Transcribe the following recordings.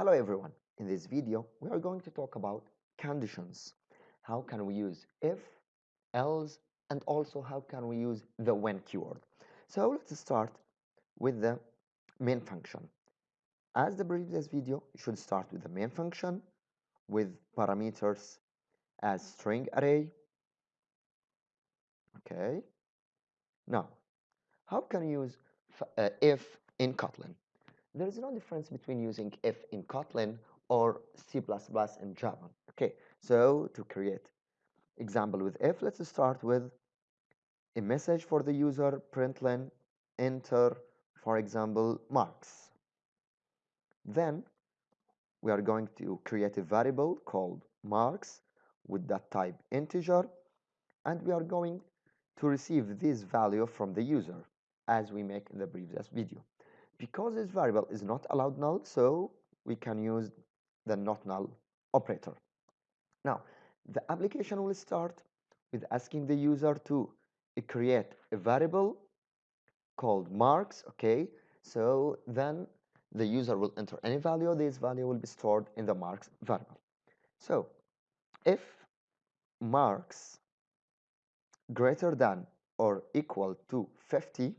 Hello everyone. In this video, we are going to talk about conditions. How can we use if, else, and also how can we use the when keyword. So let's start with the main function. As the previous video, you should start with the main function with parameters as string array. Okay. Now, how can you use uh, if in Kotlin? There is no difference between using if in Kotlin or C++ in Java. Okay, so to create example with if, let's start with a message for the user, println, enter, for example, marks. Then we are going to create a variable called marks with that type integer, and we are going to receive this value from the user as we make in the previous video because this variable is not allowed null so we can use the not null operator. Now the application will start with asking the user to create a variable called marks okay? So then the user will enter any value. This value will be stored in the marks variable. So if marks greater than or equal to 50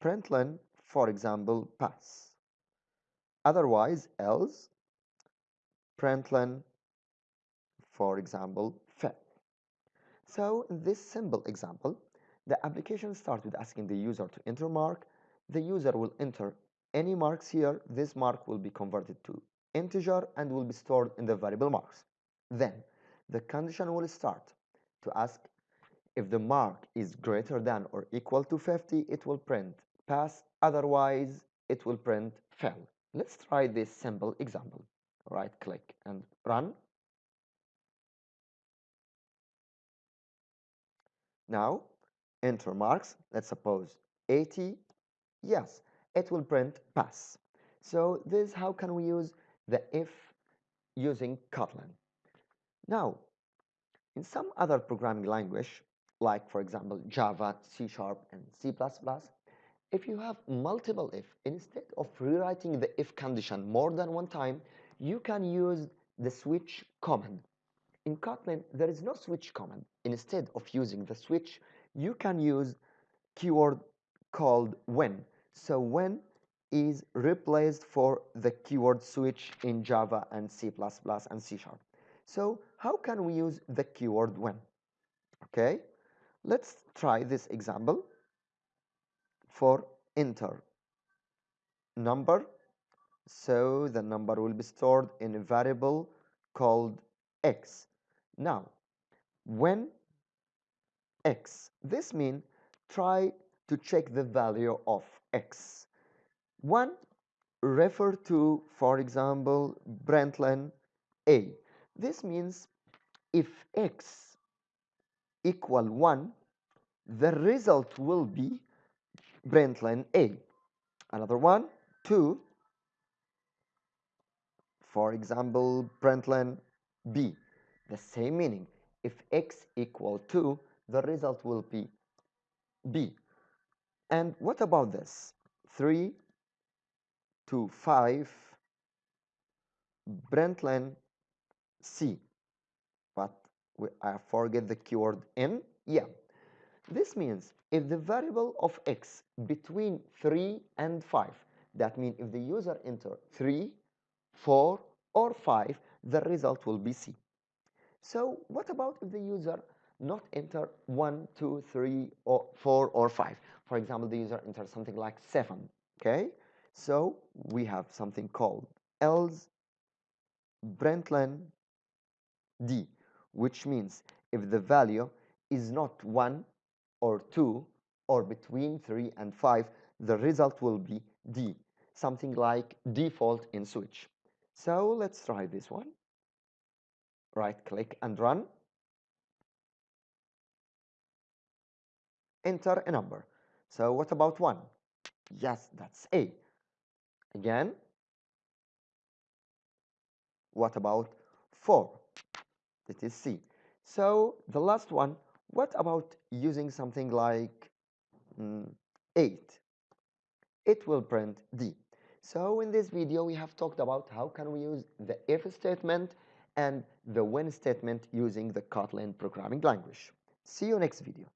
println for example, pass. Otherwise, else, println, for example, fail. So in this simple example, the application starts with asking the user to enter mark. The user will enter any marks here. This mark will be converted to integer and will be stored in the variable marks. Then the condition will start to ask if the mark is greater than or equal to 50, it will print pass otherwise it will print fail. Let's try this simple example. Right click and run. Now enter marks. Let's suppose 80 yes it will print pass. So this how can we use the if using Kotlin. Now in some other programming language like for example Java, C Sharp and C++, if you have multiple if, instead of rewriting the if condition more than one time, you can use the switch command. In Kotlin, there is no switch command. Instead of using the switch, you can use keyword called when. So when is replaced for the keyword switch in Java and C++ and C Sharp. So how can we use the keyword when? Okay, let's try this example for enter. Number. So the number will be stored in a variable called x. Now when x this means try to check the value of x. One refer to for example println a. This means if x equal 1 the result will be println A. Another one, 2, for example, println B. The same meaning. If x equal 2, the result will be B. And what about this? 3 to 5 println C. But we, I forget the keyword in. Yeah. This means if the variable of x between 3 and 5, that means if the user enter 3, 4, or 5, the result will be C. So what about if the user not enter 1, 2, 3, or 4, or 5? For example, the user enters something like 7, okay? So we have something called else println D, which means if the value is not 1 or 2 or between 3 and 5, the result will be D, something like default in switch. So let's try this one. Right click and run. Enter a number. So what about 1? Yes, that's A. Again, what about 4? It is C. So the last one, what about using something like mm, 8? It will print D. So in this video, we have talked about how can we use the if statement and the when statement using the Kotlin programming language. See you next video.